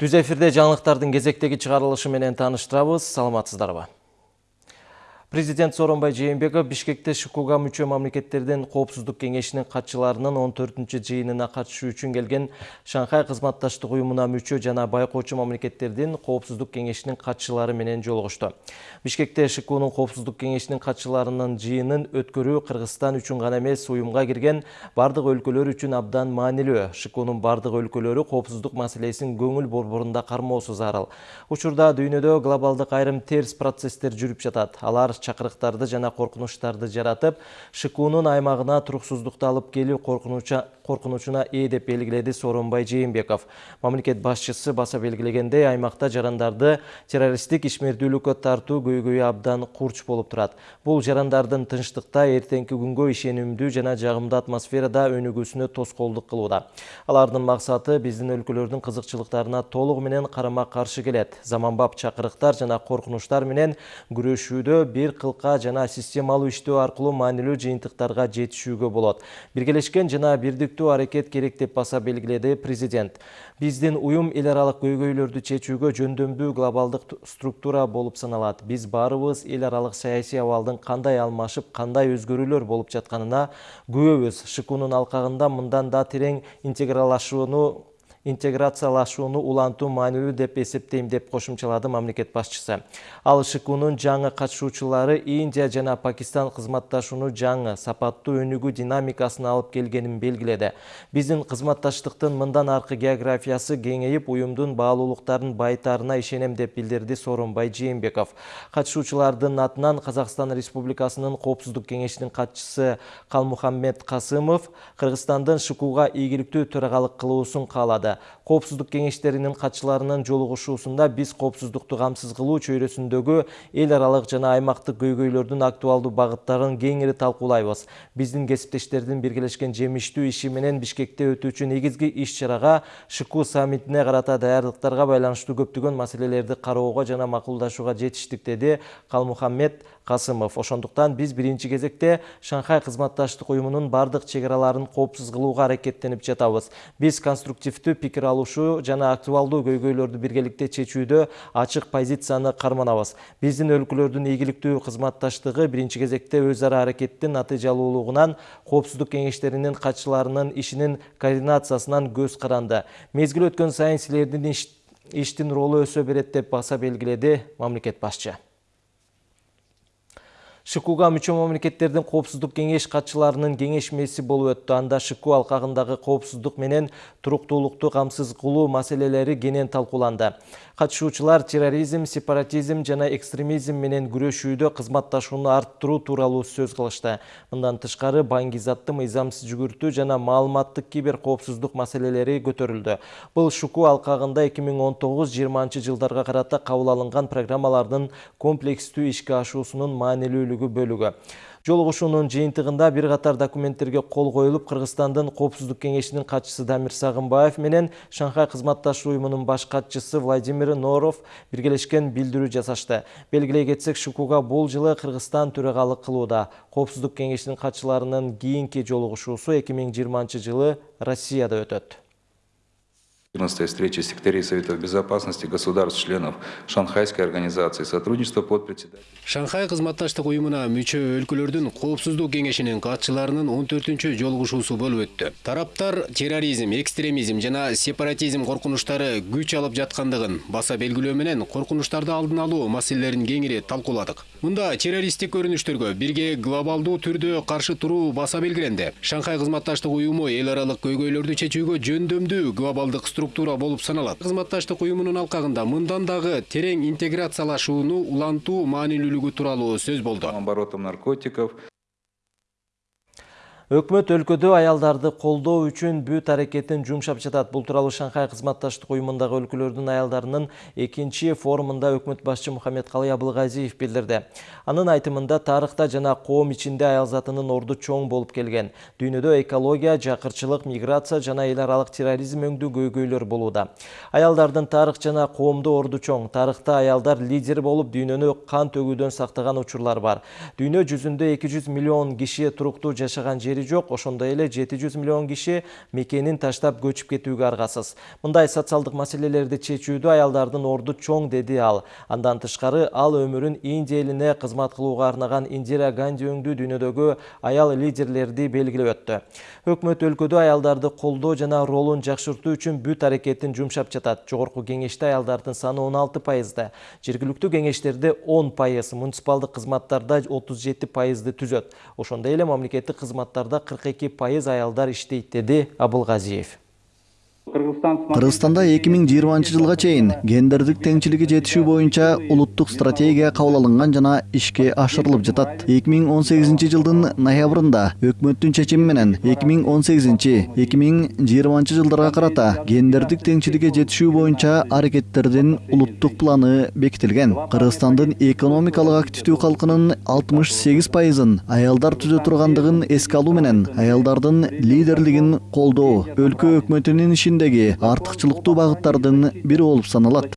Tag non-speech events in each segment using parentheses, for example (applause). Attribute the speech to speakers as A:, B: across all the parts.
A: Түз эфирде жаңылыктардын кезектеги чыгарылышы менен тааныштырабыз. Саламатсыздарбы? Президент Сооронбай Жээнбеков Бишкекте ШКУга мүчө мамлекеттердин коопсуздук кеңешинин катчыларынын 14 жыйынына катышуу үчүн келген Шанхай кызматташтык уюмуна мүчө жана байкоочу мамлекеттердин коопсуздук кеңешинин катчылары менен жолугушту. Бишкекте ШКУнун коопсуздук кеңешинин катчыларынын жыйынын өткөрүү Кыргызстан үчүн гана эмес, уюмга кирген бардык өлкөлөр үчүн абдан маанилүү. ШКУнун бардык өлкөлөрү коопсуздук маселесин көңүл борборунда кармоосу зарыл. Учурда дүйнөдө глобалдык айрым терс процесстер жүрүп жатат. Алар чакырыктарды жана коркунучтарды жаратып шкунун аймагына туруксуздукту алып келүү коркунучуна ээ деп белгиледи сооронбай жээнбеков. Мамлекет башчысы баса белгилегендей аймакта жарандарды террористтик ишмердүүлүккө тартуу көйгөйү абдан курч болуп турат. Бул жарандардын тынчтыкта эртеңки күнгө ишенимдүү жана жагымдуу атмосферада өнүгүүсүнө тоскоолдук кылууда. Алардын максаты биздин өлкөлөрдүн кызыкчылыктарына толугу менен карама каршы келет. Заманбап чакырыктар жана коркунучтар менен күрөшүүдө бир бир кылка жана системалуу иштөө аркылуу маанилүү жыйынтыктарга жетишүүгө болот. Биргелешкен жана бирдиктүү аракет керек деп баса белгиледи президент. Биздин уюм эл аралык көйгөйлөрдү чечүүгө жөндөмдүү глобалдык структура болуп саналат. Биз баарыбыз эл аралык саясий абалдын кандай алмашып кандай өзгөрүүлөр болуп жатканына күбөбүз шкунун алкагында мындан да терең интегралашууну интеграциялашууну улантуу маанилүү деп эсептейм деп кошумчалады мамлекет башчысы. Ал шкунун жаңы катышуучулары индия жана пакистан кызматташууну жаңы сапаттуу өнүгүү динамикасына алып келгенин белгиледи. Биздин кызматташтыктын мындан аркы географиясы кеңейип уюмдун баалуулуктарын байытаарына ишенем деп билдирди сооронбай жээнбеков. Катышуучулардын атынан казакстан республикасынын коопсуздук кеңешинин катчысы калмухаммед касымов кыргызстандын шкуга ийгиликтүү төрагалык кылуусун каалады коопсуздук кеңештеринин катчыларынын жолугушуусунда биз коопсуздукту камсыз кылуу чөйрөсүндөгү эл аралык жана аймактык көйгөйлөрдүн актуалдуу багыттарын кеңири талкуулайбыз биздин кесиптештердин биргелешкен жемиштүү иши менен бишкекте өтүүчү негизги иш чарага шку саммитине карата даярдыктарга байланыштуу көптөгөн маселелерди кароого жана макулдашууга жетиштик деди калмухаммед касымов ошондуктан биз биринчи кезекте шанхай кызматташтык уюмунун бардык чек араларын коопсуз кылууга аракеттенип жатабыз. Биз конструктивдүү пикир алышуу жана актуалдуу көйгөйлөрдү биргеликте чечүүдө ачык позицияны карманабыз. Биздин өлкөлөрдүн ийгиликтүү кызматташтыгы биринчи кезекте өз ара аракеттин натыйжалуулугунан коопсуздук кеңештеринин катчыларынын ишинин координациясынан көз каранды. Мезгил өткөн сайын силердин иштин ролу өсө берет деп баса белгиледи мамлекет башчы. Шкуга мүчө мамлекеттердин коопсуздук кеңеш катчыларынын кеңешмеси болуп өттү. Анда шку алкагындагы коопсуздук менен туруктуулукту камсыз кылуу маселелери кенен талкууланды катышуучулар терроризм сепаратизм жана экстремизм менен күрөшүүдө кызматташууну арттыруу тууралуу сөз кылышты мындан тышкары баңгизатты мыйзамсыз жүгүртүү жана маалыматтык кибер коопсуздук маселелери көтөрүлдү бул шуку алкагында эки миң он тогуз жыйырманчы жылдарга карата кабыл алынган программалардын комплекстүү ишке ашуусунун маанилүүлүгү бөлүгү жолугушуунун жыйынтыгында бир катар документтерге кол коюлуп кыргызстандын коопсуздук кеңешинин катчысы дамир сагынбаев менен шанхай кызматташуу уюмунун баш катчысы владимир норов биргелешкен билдирүү жасашты. Белгилей кетсек шукуга бул жылы кыргызстан төрагалык кылууда. Коопсуздук кеңешинин катчыларынын кийинки жолугушуусу эки миң жыйырманчы жылы россияда өтөт.
B: 14 встреча секретарей Советов Безопасности государств-членов Шанхайской организации сотрудничества под председателем.
C: Шанхай кызматташтык уюмуна мүчө өлкөлөрдүн коопсуздук кеңешинин катчыларынын 14-чү жолугушуусу болуп өттү. Тараптар терроризм, экстремизм жана сепаратизм коркунучтары күч алып жаткандыгын баса белгилөө менен коркунучтарды алдын алуу маселелерин кеңири талкууладык. Мында террористтик көрүнүштөргө бирге глобалдуу түрдө каршы туруу баса белгиленди. Шанхай кызматташтык уюму эл аралык көйгөйлөрдү чечүүгө жөндөмдүү глобалдык структура болуп саналат кызматташтык уюмунун алкагында мындан дагы терең интеграциялашууну улантуу маанилүүлүгү тууралуу сөз болду
B: оборотом наркотиков
A: Өкмөт өлкөдө аялдарды колдоо үчүн бүт аракетин жумшап жатат. Бул тууралуу Шанхай кызматташтык уюмундагы өлкөлөрдүн аялдарынын экинчи форумунда өкмөт башчы Мухаммедкалый Абылгазиев билдирди. Анын айтымында тарыхта жана коом ичинде аял затынын орду чоң болуп келген. Дүйнөдө экология, жакырчылык, миграция жана эл аралык терроризм өңдүү көйгөйлөр болууда. Аялдардын тарых жана коомдо орду чоң. Тарыхта аялдар лидер болуп дүйнөнү кан төгүүдөн сактаган учурлар бар. Дүйнө жүзүндө 200 миллион киши туруктуу жашаган жери жери жок ошондой эле жети жүз миллион киши мекенин таштап көчүп кетүүгө аргасыз. Мындай социалдык маселелерди чечүүдө аялдардын орду чоң деди ал. Андан тышкары ал өмүрүн индия элине кызмат кылууга арнаган индира ганди өңдүү дүйнөдөгү аял лидерлерди белгилеп өттү. Өкмөт өлкөдө аялдарды колдоо жана ролун жакшыртуу үчүн бүт аракетин жумшап жатат. Жогорку кеңеште аялдардын саны он алты пайызды жергиликтүү кеңештерде он пайыз муниципалдык кызматтарда отуз жети пайызды түзөт. Ошондой эле мамлекеттик кызматтарда кырк эки пайыз аялдар иштейт деди абылгазиев
D: Кыргызстанда 2020 жылга чейин гендердик теңчилиги жетишүү стратегия кабыл жана ишке ашырылып жатат. 2018 жылдын ноябрында өкмөттүн чечими менен 2018-2020 жылдарга карата гендердик теңчиликке жетишүү боюнча аракеттердин улуттук планы бекитилген. Кыргызстандын экономикалык активдүү калкынын 68 пайызын аялдар түзө тургандыгын эске алуу менен аялдардын лидерлигин өлкө өкмөтүнүн ишиндеги артыкчылыктуу багыттардын бири болуп саналат.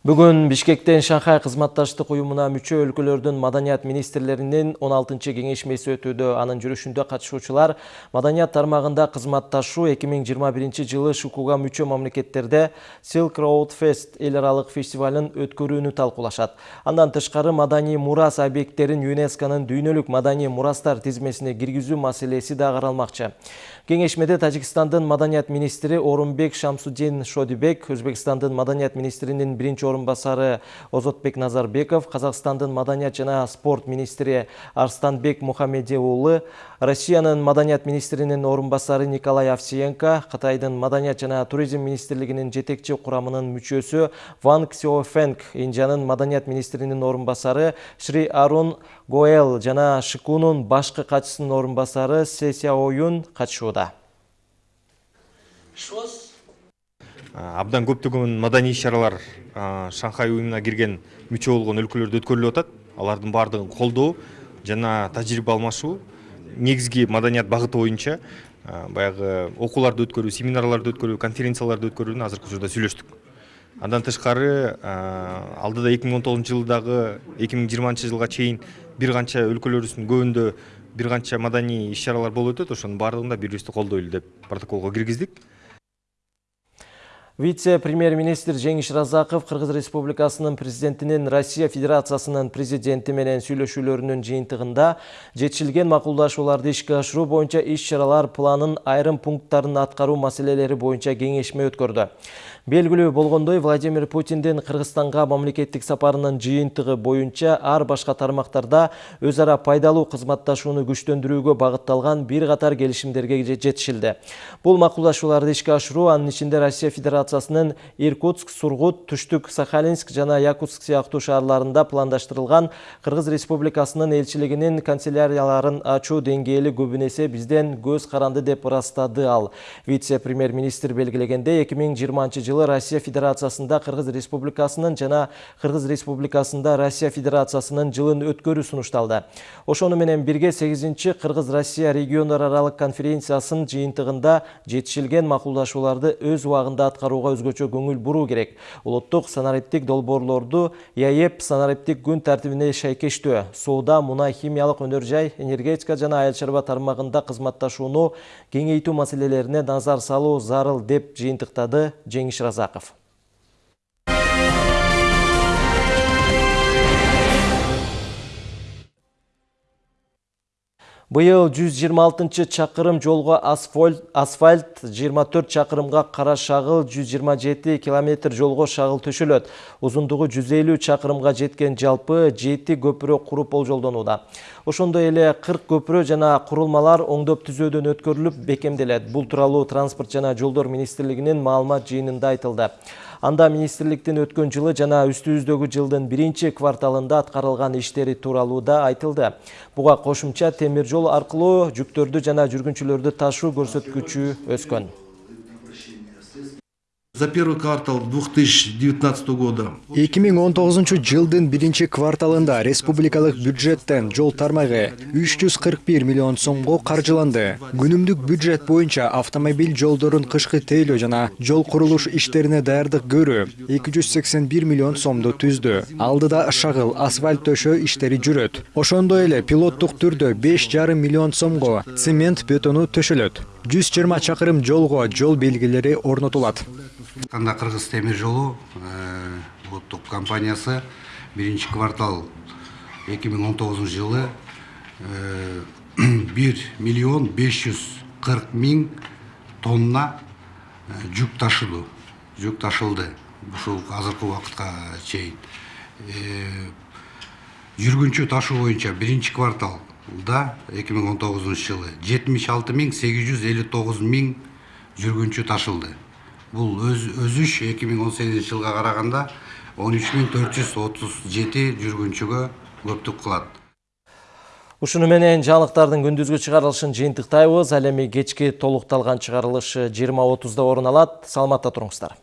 A: Бүгүн Бишкектен Шанхай кызматташтык уюмуна мүчө өлкөлөрдүн маданият министрлеринин 16 кеңешмеси өтүүдө. Анын жүрүшүндө катышуучулар маданият тармагында кызматташуу 2021 жылы ШУКУга мүчө мамлекеттерде Silk Road Fest эл аралык фестивалын өткөрүүнү талкуулашат. Андан тышкары маданий мурас объекттерин ЮНЕСКОнун дүйнөлүк маданий мурастар тизмесине киргизүү маселеси да каралмакчы. Кеңешмеде Тажикстандын маданият министри Орунбек Шамсудин Шодибек, Өзбекстандын маданият министринин биринчи орынбасары Озотбек Назарбеков, Казакстандын маданият жана спорт министри Арстанбек Мухаммеди уулу, Россиянын маданият министринин орынбасары Николай Овсиенко, Кытайдын маданият жана туризм министрлигинин жетекчи курамынын мүчөсү Ван Ксиофенг, Индиянын маданият министринин орынбасары Шри Арун Гоэл жана ШКУнун башкы катчысынын орынбасары Сесия Оюн катышууда.
E: абдан көптөгөн маданий иш чаралар шанхай уюмуна кирген мүчө болгон өлкөлөрдө өткөрүлүп атат. Алардын баардыгын колдоо жана тажрыйба алмашуу негизги маданият багыты боюнча баягы окууларды өткөрүү семинарларды өткөрүү конференцияларды өткөрүүнү азыркы учурда сүйлөштүк. Андан тышкары алдыда эки миң он тогузунчу жылдагы эки миң жыйырманчы жылга чейин бир канча өлкөлөрүбүздүн көбүндө бир канча маданий иш чаралар болуп өтөт ошонун баардыгында бири бирибизди колдойлу деп протоколго киргиздик
A: Вице-премьер-министр Жеңиш Разаков Кыргыз Республикасынын президентинин Россия Федерациясынын президенти менен сүйлөшүүлөрүнүн жыйынтыгында жетишилген макулдашууларды ишке ашыруу боюнча иш-чаралар планын айрым пункттарын аткаруу маселелери боюнча кеңешме өткөрдү. Белгилүү болгондой Владимир Путиндин Кыргызстанга мамлекеттик сапарынын жыйынтыгы боюнча ар башка тармактарда өз ара пайдалуу кызматташууну күчтөндүрүүгө багытталган бир катар келишимдерге жетишилди. Бул макулдашууларды ишке ашыруу анын ичинде Россия Федерациясынын Иркутск, Сургут, Түштүк, Сахалинск жана Якутск сыяктуу шаарларында пландаштырылган Кыргыз Республикасынын элчилигинин канцелярияларын ачуу деңгээли көбүнесе бизден көз каранды деп ырастады ал. Вице-премьер-министр белгилегенде 2020 жылы Россия Федерациясында Кыргыз Республикасынын жана Кыргыз Республикасында Россия Федерациясынын жылын өткөрүү сунушталды. Ошону менен бирге 8-чи Кыргыз-Россия региондар аралык конференциясынын жыйынтыгында жетишилген макулдашууларды өз убагында аткарууга өзгөчө көңүл буруу керек. Улуттук санариптик долбоорлорду ЯЭП санариптик күн тартибине шайкештөө, соода, мунай, химиялык өнөр жай, энергетика жана айыл чарба тармагында кызматташууну кеңейтүү маселелерине назар салуу зарыл деп жыйынтыктады Жеңиш Разаков. Быйыл 126 чакырым жолго асфальт, асфальт 24 чакырымга кара шагыл 127 километр жолго шагыл төшөлөт. Узундугу 150 чакырымга жеткен жалпы 7 көпүрө куруп болжолдонууда. Ошондой эле 40 көпүрө жана курулмалар оңдоп түзөөдөн өткөрүлүп бекемделет. Бул тууралуу транспорт жана жолдор министрлигинин маалымат жыйынында айтылды. Анда министрликтин өткөн жылы жана үстүбүздөгү жылдын биринчи кварталында аткарылган иштери тууралуу да айтылды. Буга кошумча темир жол аркылуу жүктөрдү жана жүргүнчүлөрдү ташуу көрсөткүчү өскөн.
F: За первый квартал 2019 года
G: 2019 жылдын биринчи кварталында республикалык бюджеттен жол тармагы 341 миллион сомго каржыланды. Күнүмдүк бюджет боюнча автомобиль жолдорун кышкы тейлөө жана жол курулуш иштерине даярдык көрүү 281 миллион сомду түздү. Алдыда шагыл асфальт төшөө иштери жүрөт. Ошондой эле пилоттук түрдө 5,5 миллион сомго цемент бетону төшөлөт. 120 чакырым жолго жол белгилери орнотулат.
H: Канда Кыргыз темир жолу улуттук компаниясы биринчи квартал 2019 жылы (clears throat) 1 миллион 540 миң тонна жүк ташыды. Жүк ташылды. Ушул азыркы убакытка чейин. Жүргүнчү ташуу боюнча биринчи кварталда 2019 жылы 76 миң 859 миң жүргүнчү ташылды. Бул өз өзүш 2018 жылга караганда 13437 жүргүнчүгө көптүк кылат.
A: Ушуну менен жаңылыктардын күндүзгү чыгарылышын жыйынтыктайбыз. Ал эми кечки толукталган чыгарылыш 20:30да орун алат. Саламатта туруңуздар.